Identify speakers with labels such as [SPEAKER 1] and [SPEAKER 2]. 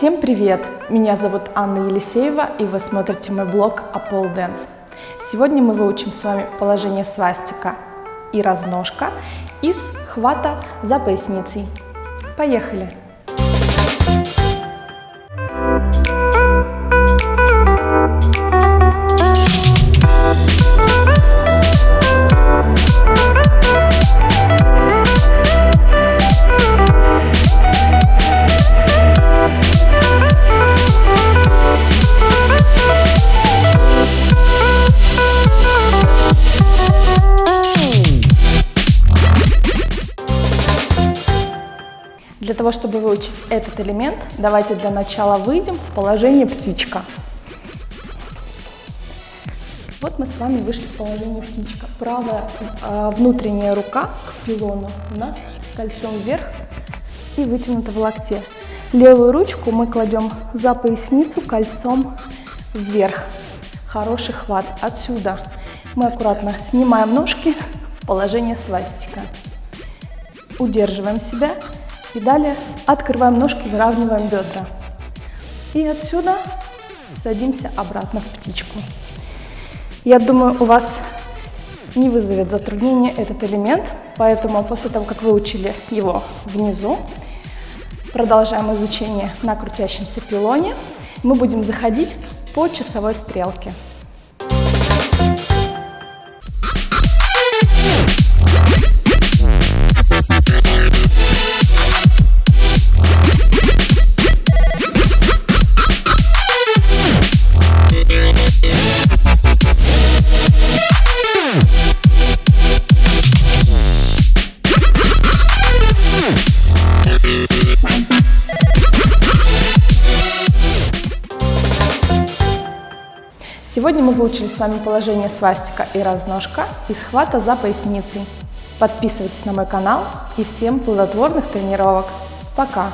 [SPEAKER 1] Всем привет! Меня зовут Анна Елисеева, и вы смотрите мой блог Apple Dance. Сегодня мы выучим с вами положение свастика и разножка из хвата за поясницей. Поехали! Для того, чтобы выучить этот элемент, давайте для начала выйдем в положение птичка. Вот мы с вами вышли в положение птичка. Правая э, внутренняя рука к пилону у нас кольцом вверх и вытянута в локте. Левую ручку мы кладем за поясницу кольцом вверх. Хороший хват. Отсюда мы аккуратно снимаем ножки в положение свастика. Удерживаем себя и далее открываем ножки, выравниваем бедра. И отсюда садимся обратно в птичку. Я думаю, у вас не вызовет затруднения этот элемент, поэтому после того, как выучили его внизу, продолжаем изучение на крутящемся пилоне. Мы будем заходить по часовой стрелке. Сегодня мы выучили с вами положение свастика и разножка и схвата за поясницей. Подписывайтесь на мой канал и всем плодотворных тренировок. Пока!